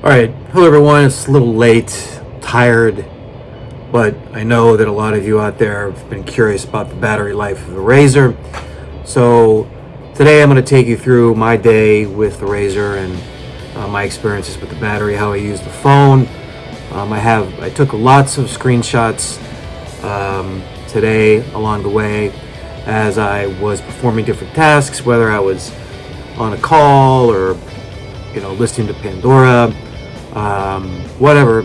All right, hello everyone. It's a little late, tired, but I know that a lot of you out there have been curious about the battery life of the Razr. So today I'm going to take you through my day with the Razr and uh, my experiences with the battery, how I use the phone. Um, I have I took lots of screenshots um, today along the way as I was performing different tasks, whether I was on a call or you know listening to Pandora um, whatever.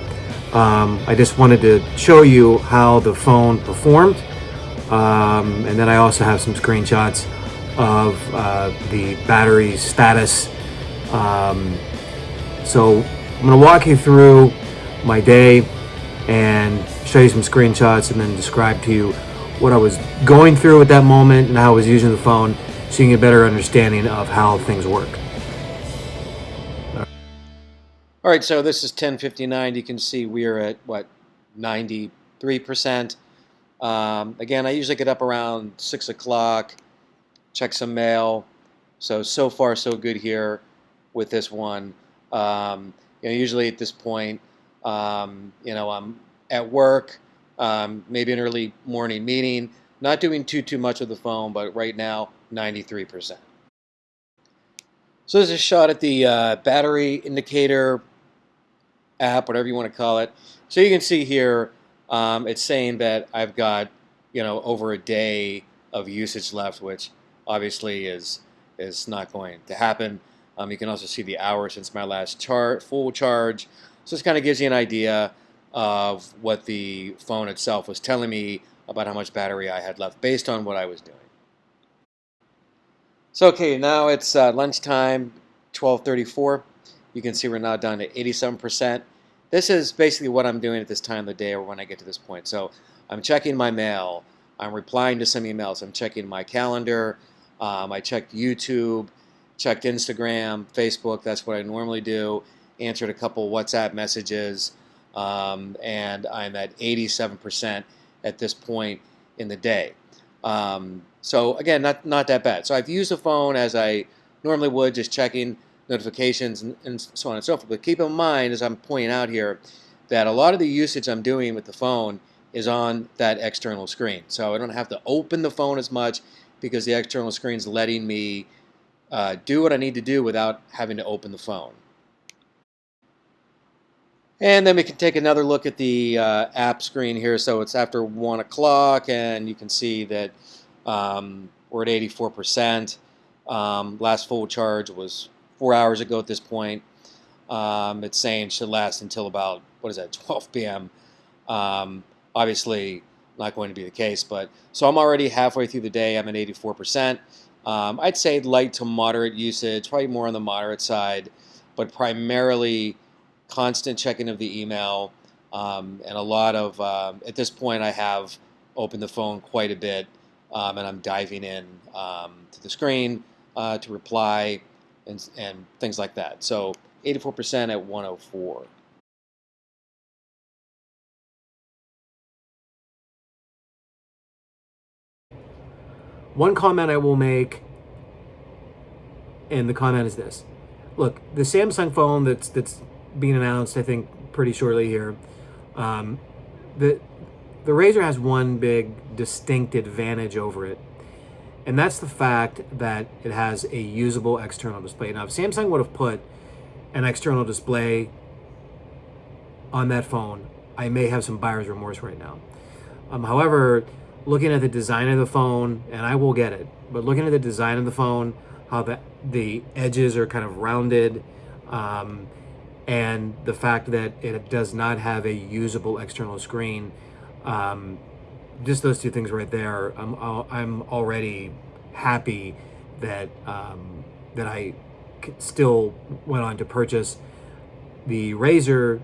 Um, I just wanted to show you how the phone performed. Um, and then I also have some screenshots of uh, the battery status. Um, so I'm to walk you through my day and show you some screenshots and then describe to you what I was going through at that moment and how I was using the phone so you can get a better understanding of how things work. All right, so this is 1059. You can see we're at, what, 93%. Um, again, I usually get up around 6 o'clock, check some mail. So, so far so good here with this one. Um, you know, usually at this point, um, you know, I'm at work, um, maybe an early morning meeting, not doing too, too much with the phone, but right now, 93%. So this is a shot at the uh, battery indicator app, whatever you want to call it. So you can see here, um, it's saying that I've got, you know, over a day of usage left, which obviously is is not going to happen. Um, you can also see the hours since my last chart, full charge. So this kind of gives you an idea of what the phone itself was telling me about how much battery I had left based on what I was doing. So okay, now it's uh, lunchtime, 12:34. You can see we're now down to 87%. This is basically what I'm doing at this time of the day or when I get to this point. So I'm checking my mail. I'm replying to some emails. I'm checking my calendar. Um, I checked YouTube, checked Instagram, Facebook. That's what I normally do. Answered a couple WhatsApp messages. Um, and I'm at 87% at this point in the day. Um, so again, not, not that bad. So I've used the phone as I normally would, just checking notifications, and, and so on and so forth. But keep in mind, as I'm pointing out here, that a lot of the usage I'm doing with the phone is on that external screen. So I don't have to open the phone as much because the external screen is letting me uh, do what I need to do without having to open the phone. And then we can take another look at the uh, app screen here. So it's after 1 o'clock, and you can see that um, we're at 84%. Um, last full charge was four hours ago at this point. Um, it's saying should last until about, what is that, 12 p.m. Um, obviously, not going to be the case, but so I'm already halfway through the day. I'm at 84%. Um, I'd say light to moderate usage, probably more on the moderate side, but primarily constant checking of the email um, and a lot of, um, at this point, I have opened the phone quite a bit um, and I'm diving in um, to the screen uh, to reply and, and things like that. So 84% at 104. One comment I will make, and the comment is this. Look, the Samsung phone that's that's being announced, I think, pretty shortly here, um, the, the Razr has one big distinct advantage over it, and that's the fact that it has a usable external display. Now, if Samsung would have put an external display on that phone, I may have some buyer's remorse right now. Um, however, looking at the design of the phone, and I will get it, but looking at the design of the phone, how the, the edges are kind of rounded, um, and the fact that it does not have a usable external screen, um, just those two things right there, I'm I'm already happy that um, that I still went on to purchase the Razr,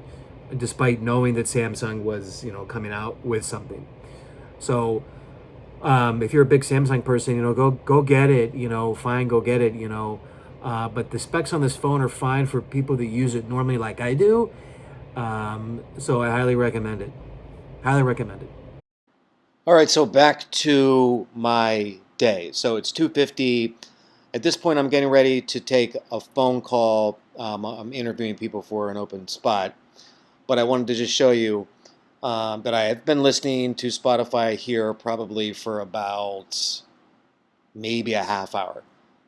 despite knowing that Samsung was you know coming out with something. So um, if you're a big Samsung person, you know go go get it. You know fine, go get it. You know. Uh, but the specs on this phone are fine for people that use it normally like I do. Um, so I highly recommend it. Highly recommend it. All right, so back to my day. So it's 2.50. At this point, I'm getting ready to take a phone call. Um, I'm interviewing people for an open spot, but I wanted to just show you um, that I have been listening to Spotify here probably for about maybe a half hour,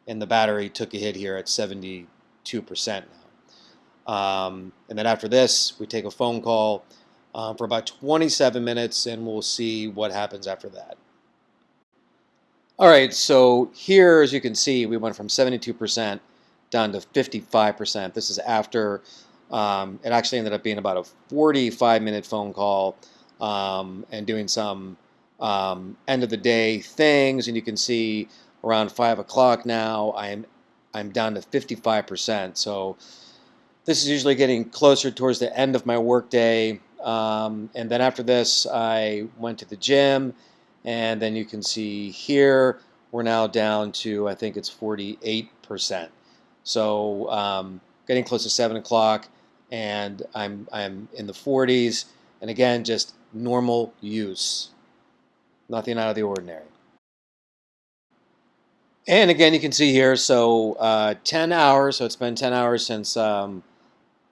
and the battery took a hit here at 72% now. Um, and then after this, we take a phone call um, for about 27 minutes, and we'll see what happens after that. All right, so here, as you can see, we went from 72% down to 55%. This is after um, it actually ended up being about a 45 minute phone call um, and doing some um, end of the day things. And you can see around 5 o'clock now, I'm, I'm down to 55%. So this is usually getting closer towards the end of my workday. Um, and then after this, I went to the gym. And then you can see here, we're now down to, I think it's 48%. So um, getting close to 7 o'clock and I'm, I'm in the 40s. And again, just normal use. Nothing out of the ordinary. And again, you can see here, so uh, 10 hours, so it's been 10 hours since um,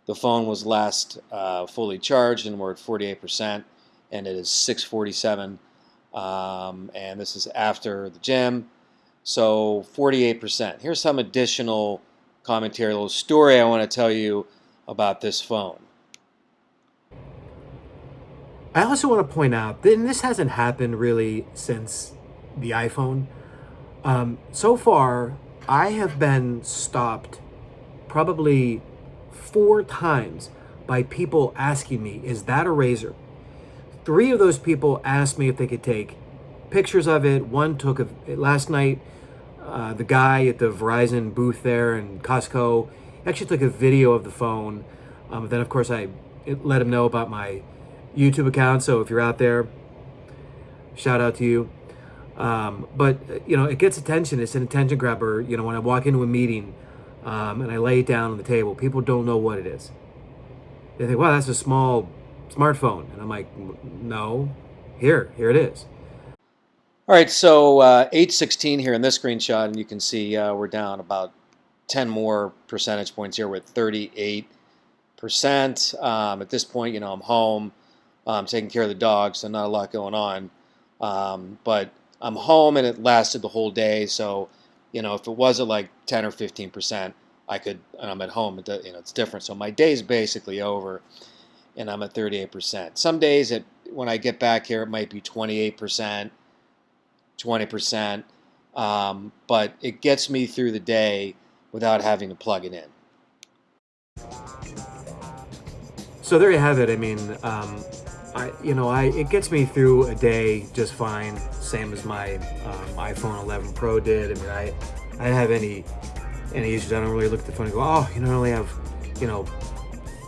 the phone was last uh, fully charged, and we're at 48%, and it is 647. Um, and this is after the gym, so 48%. Here's some additional commentary, a little story I want to tell you about this phone. I also want to point out that this hasn't happened really since the iPhone. Um, so far, I have been stopped probably four times by people asking me, is that a Razr? Three of those people asked me if they could take pictures of it. One took a, last night, uh, the guy at the Verizon booth there in Costco actually took a video of the phone. Um, then, of course, I let him know about my YouTube account. So if you're out there, shout out to you. Um, but, you know, it gets attention. It's an attention grabber. You know, when I walk into a meeting um, and I lay it down on the table, people don't know what it is. They think, wow, that's a small smartphone. And I'm like, no, here, here it is. All right, so uh, 816 here in this screenshot, and you can see uh, we're down about 10 more percentage points here with 38%. Um, at this point, you know, I'm home, I'm taking care of the dog, so not a lot going on. Um, but I'm home and it lasted the whole day, so, you know, if it was at like 10 or 15%, I could, and I'm at home, it, you know, it's different. So my day is basically over and I'm at 38%. Some days it, when I get back here, it might be 28%, 20%, um, but it gets me through the day without having to plug it in. So there you have it. I mean, um, I you know I it gets me through a day just fine, same as my um, iPhone 11 Pro did. I mean, I I didn't have any any issues. I don't really look at the phone and go, oh, you know, I only have you know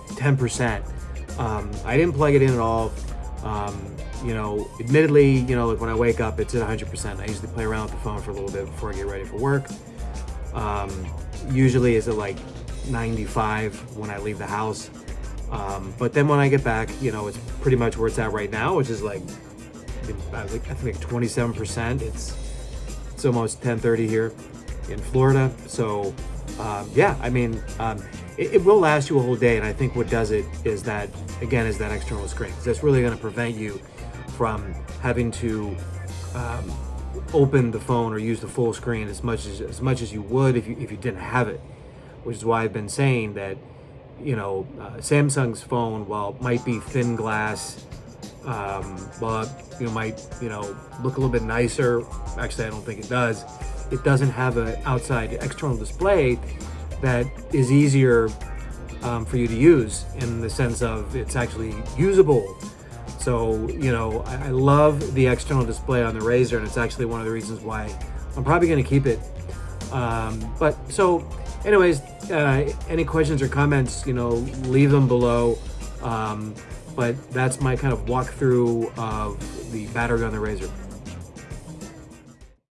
10%. Um, I didn't plug it in at all. Um, you know, admittedly, you know, like when I wake up, it's at 100%. I usually play around with the phone for a little bit before I get ready for work. Um, usually is at like 95 when I leave the house. Um, but then when I get back, you know, it's pretty much where it's at right now, which is like, I think 27%. It's, it's almost 1030 here in Florida. So um, yeah, I mean, um, it, it, will last you a whole day. And I think what does it is that, again, is that external screen. That's really going to prevent you from having to um, open the phone or use the full screen as much as as much as you would if you if you didn't have it, which is why I've been saying that, you know, uh, Samsung's phone, while might be thin glass, um, well, you know, might you know look a little bit nicer. Actually, I don't think it does. It doesn't have an outside external display that is easier um, for you to use in the sense of it's actually usable so, you know, I, I love the external display on the Razr, and it's actually one of the reasons why I'm probably going to keep it. Um, but so, anyways, uh, any questions or comments, you know, leave them below. Um, but that's my kind of walkthrough of the battery on the Razr.